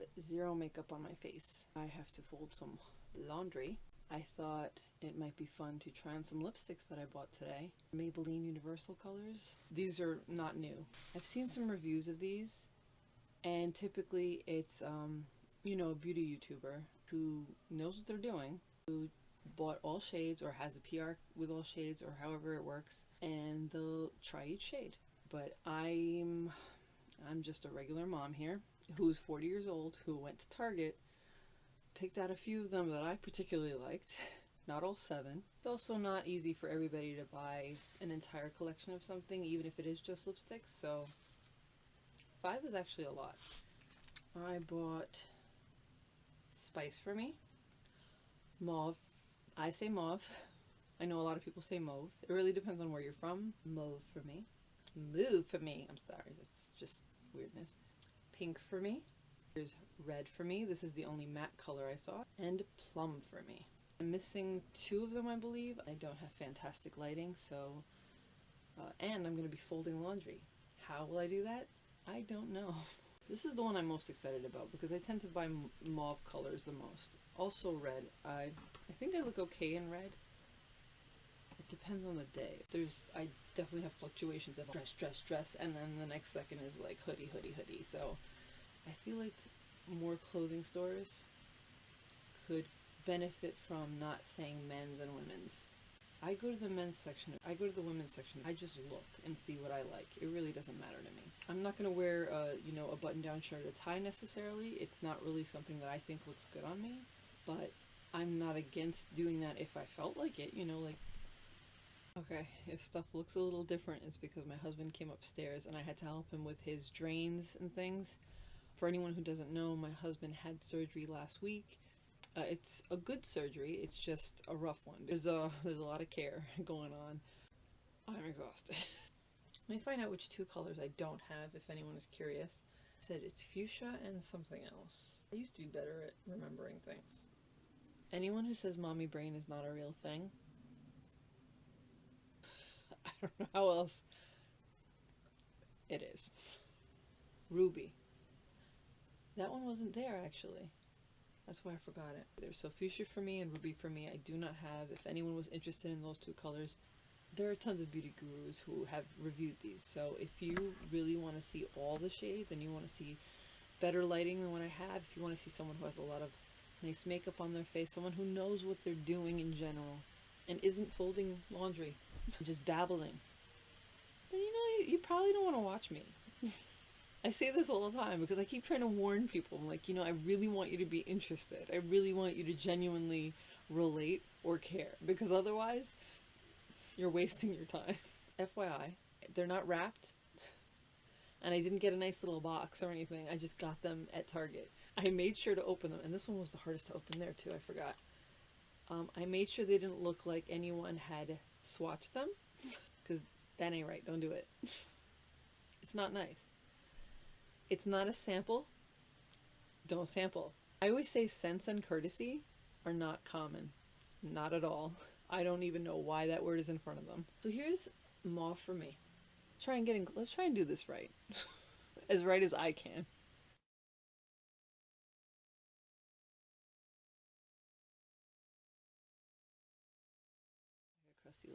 have zero makeup on my face. I have to fold some laundry. I thought it might be fun to try on some lipsticks that I bought today. Maybelline Universal colors. These are not new. I've seen some reviews of these and typically it's, um, you know, a beauty YouTuber who knows what they're doing, who bought all shades or has a PR with all shades or however it works and they'll try each shade. But I'm I'm just a regular mom here who's 40 years old who went to Target, picked out a few of them that I particularly liked, not all seven. It's also not easy for everybody to buy an entire collection of something even if it is just lipsticks, so five is actually a lot. I bought Spice for me, Mauve, I say mauve, I know a lot of people say mauve. It really depends on where you're from. Mauve for me. Mauve for me. I'm sorry. It's just weirdness. Pink for me. There's red for me. This is the only matte color I saw. And plum for me. I'm missing two of them, I believe. I don't have fantastic lighting, so... Uh, and I'm going to be folding laundry. How will I do that? I don't know. This is the one I'm most excited about because I tend to buy mauve colors the most. Also red. I, I think I look okay in red depends on the day. There's, I definitely have fluctuations of dress, dress, dress, and then the next second is like hoodie, hoodie, hoodie. So I feel like more clothing stores could benefit from not saying men's and women's. I go to the men's section, I go to the women's section, I just look and see what I like. It really doesn't matter to me. I'm not going to wear, a, you know, a button-down shirt a tie necessarily. It's not really something that I think looks good on me, but I'm not against doing that if I felt like it, you know, like Okay, if stuff looks a little different, it's because my husband came upstairs and I had to help him with his drains and things. For anyone who doesn't know, my husband had surgery last week. Uh, it's a good surgery, it's just a rough one. There's a, there's a lot of care going on. I'm exhausted. Let me find out which two colors I don't have if anyone is curious. I said it's fuchsia and something else. I used to be better at remembering things. Anyone who says mommy brain is not a real thing, I don't know how else it is. Ruby. That one wasn't there actually. That's why I forgot it. There's so fuchsia for me and ruby for me. I do not have. If anyone was interested in those two colors, there are tons of beauty gurus who have reviewed these. So if you really want to see all the shades and you want to see better lighting than what I have, if you want to see someone who has a lot of nice makeup on their face, someone who knows what they're doing in general and isn't folding laundry just babbling. But you know, you, you probably don't want to watch me. I say this all the time because I keep trying to warn people. I'm like, you know, I really want you to be interested. I really want you to genuinely relate or care because otherwise you're wasting your time. FYI, they're not wrapped and I didn't get a nice little box or anything. I just got them at Target. I made sure to open them and this one was the hardest to open there too. I forgot. Um, I made sure they didn't look like anyone had swatch them because that ain't right. Don't do it. it's not nice. It's not a sample. Don't sample. I always say sense and courtesy are not common. Not at all. I don't even know why that word is in front of them. So here's mauve for me. Try and get in, let's try and do this right. as right as I can.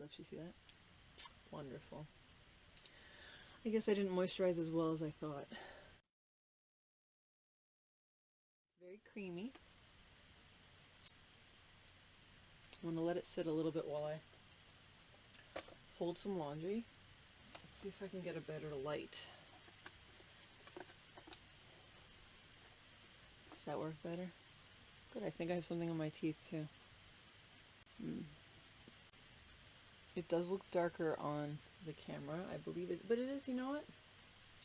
Lips, you see that? Wonderful. I guess I didn't moisturize as well as I thought. It's very creamy. I'm going to let it sit a little bit while I fold some laundry. Let's see if I can get a better light. Does that work better? Good, I think I have something on my teeth too. Hmm. It does look darker on the camera, I believe it, but it is, you know what?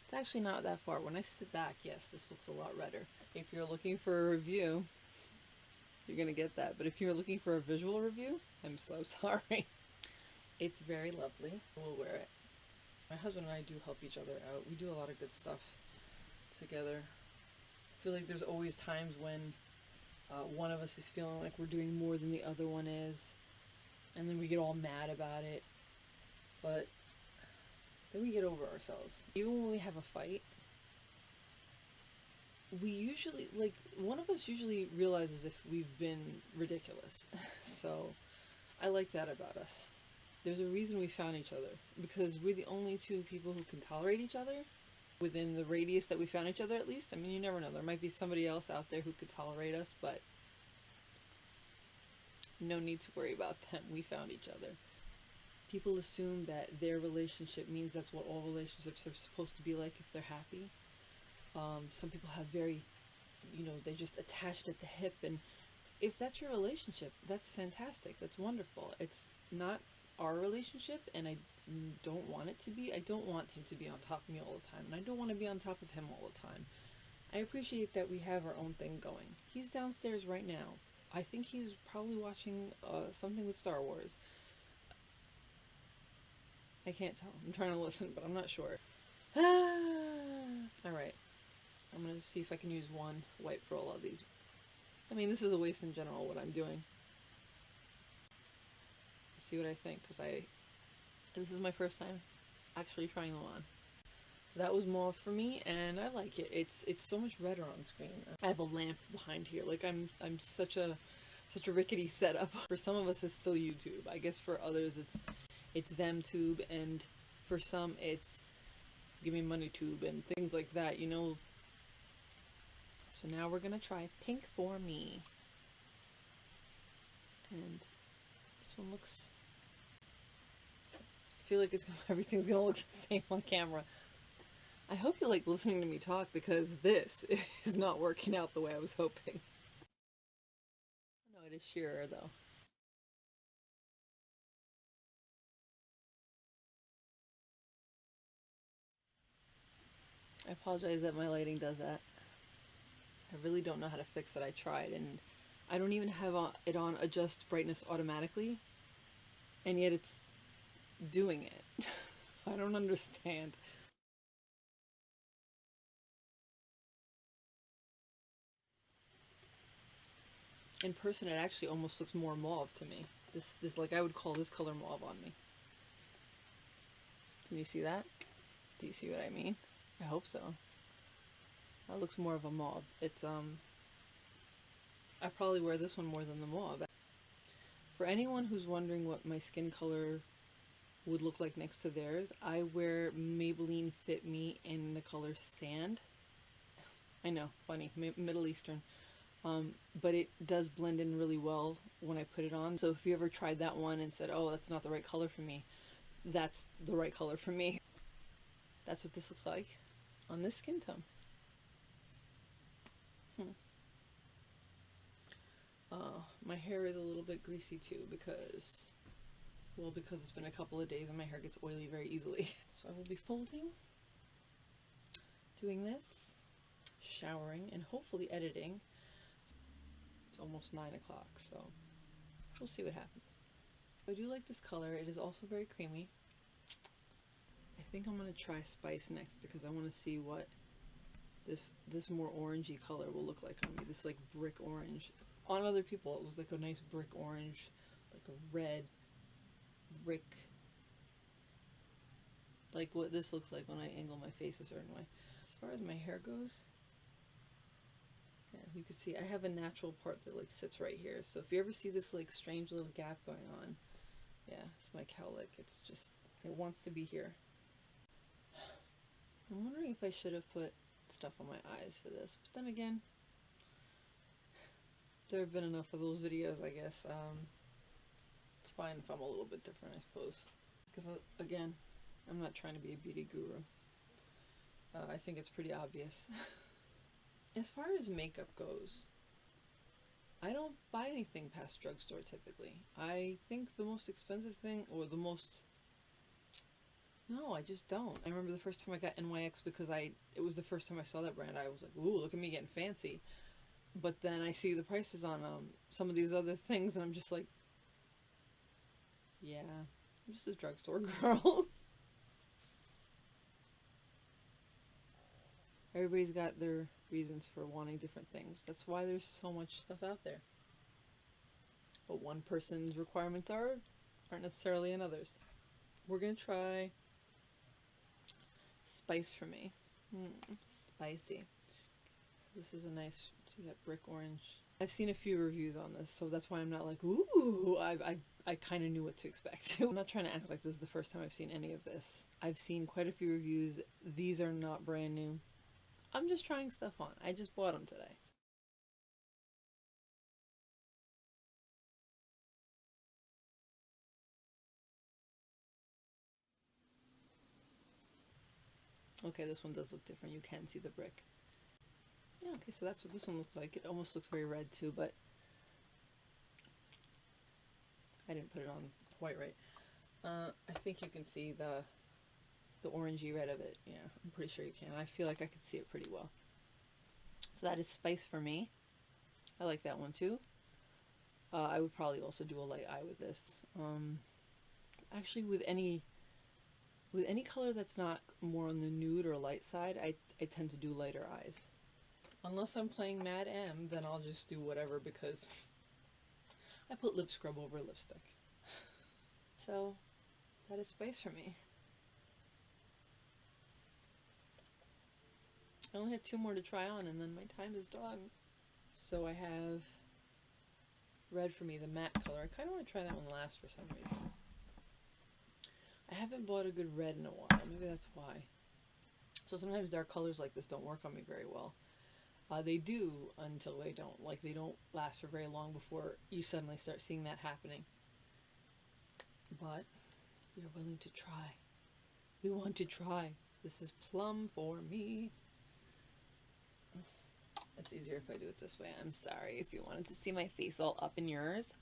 It's actually not that far. When I sit back, yes, this looks a lot redder. If you're looking for a review, you're gonna get that. But if you're looking for a visual review, I'm so sorry. It's very lovely. We'll wear it. My husband and I do help each other out. We do a lot of good stuff together. I feel like there's always times when uh, one of us is feeling like we're doing more than the other one is and then we get all mad about it. But then we get over ourselves. Even when we have a fight, we usually like one of us usually realizes if we've been ridiculous. so I like that about us. There's a reason we found each other because we're the only two people who can tolerate each other within the radius that we found each other at least. I mean, you never know. There might be somebody else out there who could tolerate us, but no need to worry about them. We found each other. People assume that their relationship means that's what all relationships are supposed to be like if they're happy. Um, some people have very, you know, they're just attached at the hip. And if that's your relationship, that's fantastic. That's wonderful. It's not our relationship, and I don't want it to be. I don't want him to be on top of me all the time, and I don't want to be on top of him all the time. I appreciate that we have our own thing going. He's downstairs right now. I think he's probably watching uh, something with Star Wars. I can't tell. I'm trying to listen, but I'm not sure. Alright. I'm going to see if I can use one white for all of these. I mean, this is a waste in general, what I'm doing. See what I think, because I... This is my first time actually trying them on. So that was mauve for me, and I like it. It's it's so much redder on screen. I have a lamp behind here. Like I'm I'm such a such a rickety setup. For some of us, it's still YouTube. I guess for others, it's it's them tube, and for some, it's give me money tube and things like that. You know, so now we're to try Pink for Me. And this one looks... I feel like it's everything's to look the same on camera. I hope you like listening to me talk because this is not working out the way I was hoping. No, it is sheerer though. I apologize that my lighting does that. I really don't know how to fix it. I tried and I don't even have it on adjust brightness automatically and yet it's doing it. I don't understand. In person it actually almost looks more mauve to me. This, this like I would call this color mauve on me. Can you see that? Do you see what I mean? I hope so. That looks more of a mauve. It's, um, I probably wear this one more than the mauve. For anyone who's wondering what my skin color would look like next to theirs, I wear Maybelline Fit Me in the color Sand. I know, funny, Middle Eastern. Um, but it does blend in really well when I put it on. So if you ever tried that one and said, oh, that's not the right color for me, that's the right color for me. That's what this looks like on this skin tone. Hmm. Uh, my hair is a little bit greasy too because, well, because it's been a couple of days and my hair gets oily very easily. so I will be folding, doing this, showering, and hopefully editing. It's almost 9 o'clock, so we'll see what happens. I do like this color. It is also very creamy. I think I'm going to try Spice next because I want to see what this this more orangey color will look like on me. This like brick orange. On other people it looks like a nice brick orange, like a red brick like what this looks like when I angle my face a certain way. As far as my hair goes, yeah, you can see I have a natural part that like sits right here. So if you ever see this like strange little gap going on, yeah, it's my cowlick. It's just, it wants to be here. I'm wondering if I should have put stuff on my eyes for this. But then again, there have been enough of those videos, I guess. Um, it's fine if I'm a little bit different, I suppose. Because, uh, again, I'm not trying to be a beauty guru. Uh, I think it's pretty obvious. as far as makeup goes, I don't buy anything past drugstore typically. I think the most expensive thing, or the most no, I just don't. I remember the first time I got NYX because I it was the first time I saw that brand. I was like, "Ooh, look at me getting fancy." But then I see the prices on um some of these other things and I'm just like, "Yeah, I'm just a drugstore girl." Everybody's got their reasons for wanting different things. That's why there's so much stuff out there. But one person's requirements are aren't necessarily another's. We're gonna try spice for me. Mm, spicy. So this is a nice, see that brick orange. I've seen a few reviews on this, so that's why I'm not like, ooh, I, I, I kind of knew what to expect. I'm not trying to act like this is the first time I've seen any of this. I've seen quite a few reviews. These are not brand new. I'm just trying stuff on. I just bought them today. Okay, this one does look different. You can see the brick. Yeah, okay, so that's what this one looks like. It almost looks very red too, but I didn't put it on quite right. Uh, I think you can see the the orangey red of it. Yeah, I'm pretty sure you can. I feel like I could see it pretty well. So that is Spice for me. I like that one too. Uh, I would probably also do a light eye with this. Um, actually, with any with any color that's not more on the nude or light side, I, I tend to do lighter eyes. Unless I'm playing Mad M, then I'll just do whatever because I put lip scrub over lipstick. so, that is Spice for me. I only have two more to try on and then my time is done. So I have red for me, the matte color. I kind of want to try that one last for some reason. I haven't bought a good red in a while. Maybe that's why. So sometimes dark colors like this don't work on me very well. Uh, they do until they don't. Like they don't last for very long before you suddenly start seeing that happening. But you're willing to try. We want to try. This is plum for me. Easier if I do it this way. I'm sorry if you wanted to see my face all up in yours.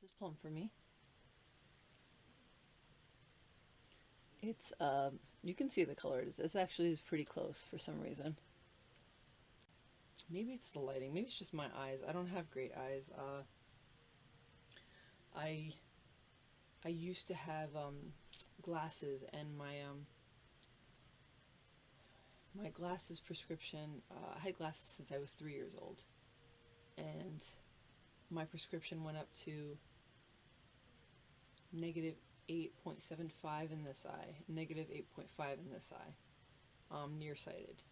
This is plum for me. It's, um, you can see the colors. This actually is pretty close for some reason. Maybe it's the lighting. Maybe it's just my eyes. I don't have great eyes. Uh, I, I used to have, um, glasses and my, um, my glasses prescription, uh, I had glasses since I was three years old. And my prescription went up to negative 8.75 in this eye, negative 8.5 in this eye, um, nearsighted.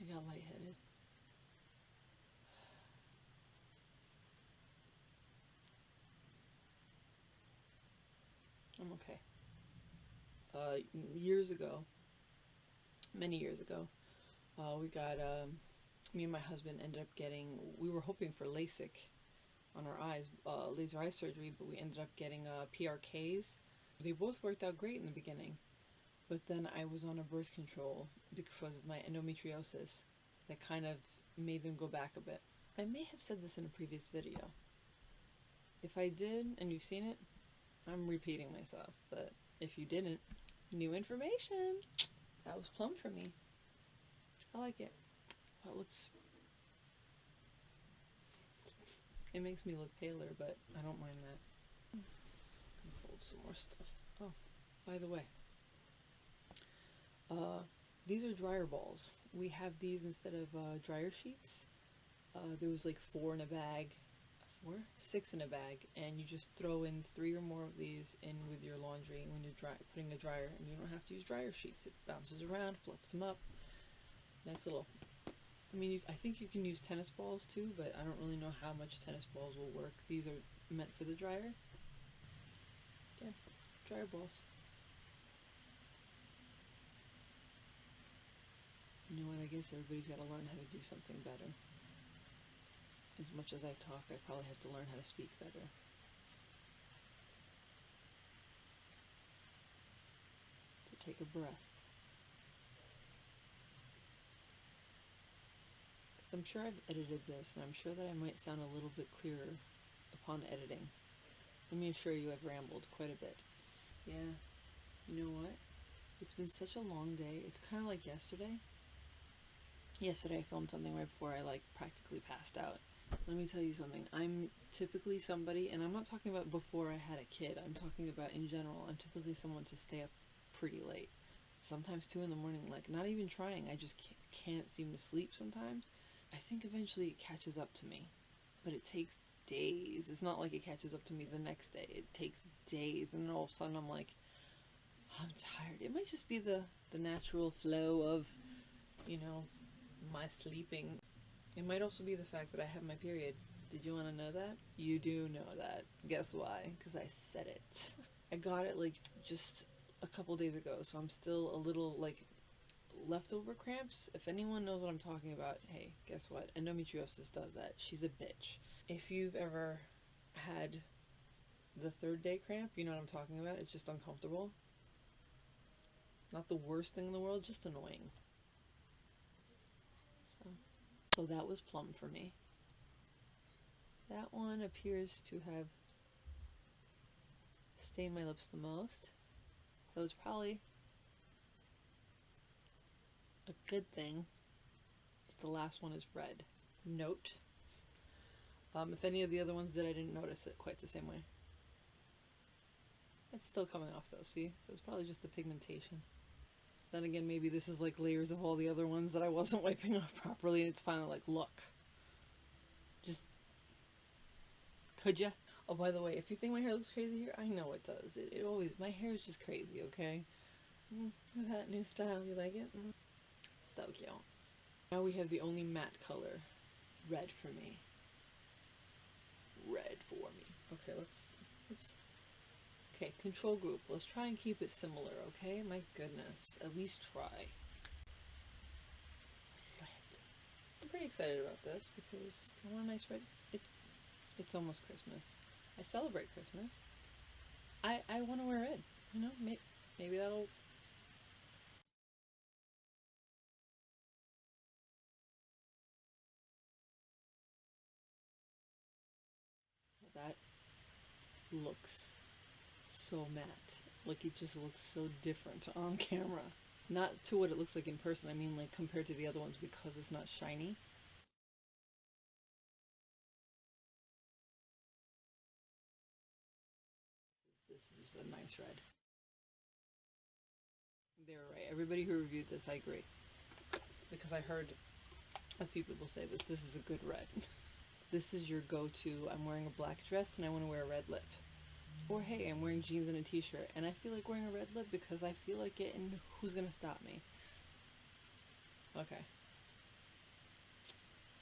I got lightheaded. I'm okay. Uh, years ago, many years ago, uh, we got, um, me and my husband ended up getting, we were hoping for LASIK on our eyes, uh, laser eye surgery, but we ended up getting uh, PRKs. They both worked out great in the beginning, but then I was on a birth control because of my endometriosis that kind of made them go back a bit. I may have said this in a previous video. If I did and you've seen it, I'm repeating myself, but if you didn't, new information. That was plum for me. I like it. It looks... It makes me look paler, but I don't mind that. fold some more stuff. Oh, by the way. Uh, these are dryer balls. We have these instead of uh, dryer sheets. Uh, there was like four in a bag four, six in a bag, and you just throw in three or more of these in with your laundry when you're dry, putting a dryer, and you don't have to use dryer sheets. It bounces around, fluffs them up. Nice little. I mean, I think you can use tennis balls too, but I don't really know how much tennis balls will work. These are meant for the dryer. Yeah, dryer balls. You know what? I guess everybody's got to learn how to do something better. As much as I talk, I probably have to learn how to speak better. To take a breath. Because I'm sure I've edited this, and I'm sure that I might sound a little bit clearer upon editing. Let me assure you I've rambled quite a bit. Yeah, you know what? It's been such a long day. It's kind of like yesterday. Yesterday I filmed something right before I like practically passed out Let me tell you something. I'm typically somebody, and I'm not talking about before I had a kid, I'm talking about in general. I'm typically someone to stay up pretty late. Sometimes 2 in the morning, like not even trying. I just can't seem to sleep sometimes. I think eventually it catches up to me, but it takes days. It's not like it catches up to me the next day. It takes days, and then all of a sudden I'm like, I'm tired. It might just be the the natural flow of, you know, my sleeping. It might also be the fact that I have my period. Did you want to know that? You do know that. Guess why? Because I said it. I got it like just a couple days ago, so I'm still a little like leftover cramps. If anyone knows what I'm talking about, hey, guess what? Endometriosis does that. She's a bitch. If you've ever had the third day cramp, you know what I'm talking about? It's just uncomfortable. Not the worst thing in the world, just annoying. So, that was plum for me. That one appears to have stained my lips the most. So it's probably a good thing if the last one is red. Note. Um, if any of the other ones did, I didn't notice it quite the same way. It's still coming off though, see? So it's probably just the pigmentation. Then again, maybe this is like layers of all the other ones that I wasn't wiping off properly and it's finally like, look. Just, could ya? Oh, by the way, if you think my hair looks crazy here, I know it does. It, it always, my hair is just crazy, okay? Mm, that new style, you like it? Mm. So cute. Now we have the only matte color. Red for me. Red for me. Okay, let's, let's, okay, control group. Let's try and keep it similar, okay? My goodness. At least try. Red. I'm pretty excited about this because I want a nice red. It's, it's almost Christmas. I celebrate Christmas. I, I want to wear red. You know, maybe, maybe that'll that looks so matte. Like it just looks so different on camera. Not to what it looks like in person, I mean like compared to the other ones because it's not shiny. This is a nice red. They were right. Everybody who reviewed this, I agree. Because I heard a few people say this. This is a good red. this is your go-to. I'm wearing a black dress and I want to wear a red lip. Or hey, I'm wearing jeans and a t-shirt and I feel like wearing a red lip because I feel like it and who's gonna stop me? Okay.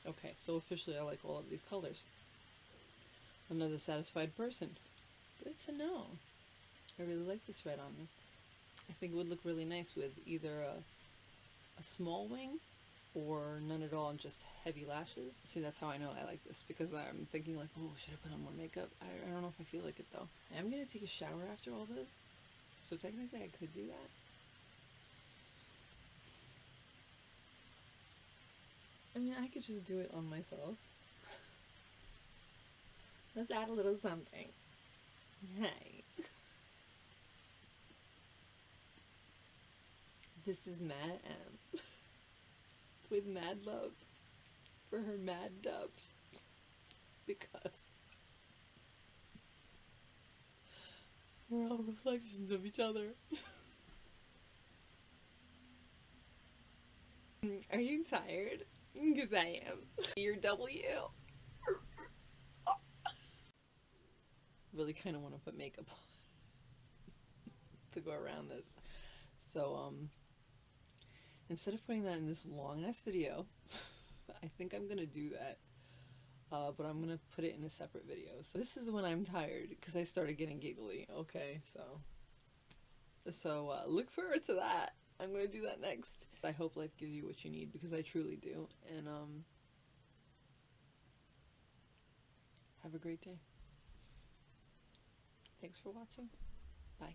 Okay, so officially I like all of these colors. Another satisfied person. Good to know. I really like this red on me. I think it would look really nice with either a, a small wing or none at all and just heavy lashes. See, that's how I know I like this because I'm thinking like, oh, should I put on more makeup? I, I don't know if I feel like it though. I am gonna take a shower after all this, so technically I could do that. I mean, I could just do it on myself. Let's add a little something. Hey. this is Mad M with mad love for her mad dubs because we're all reflections of each other. Are you tired? Because I am. You're W. really kind of want to put makeup on to go around this. So, um, instead of putting that in this long ass video, I think I'm gonna do that. Uh, but I'm gonna put it in a separate video. So this is when I'm tired because I started getting giggly. Okay, so so uh, look forward to that. I'm gonna do that next. I hope life gives you what you need because I truly do. And um, have a great day. Thanks for watching. Bye.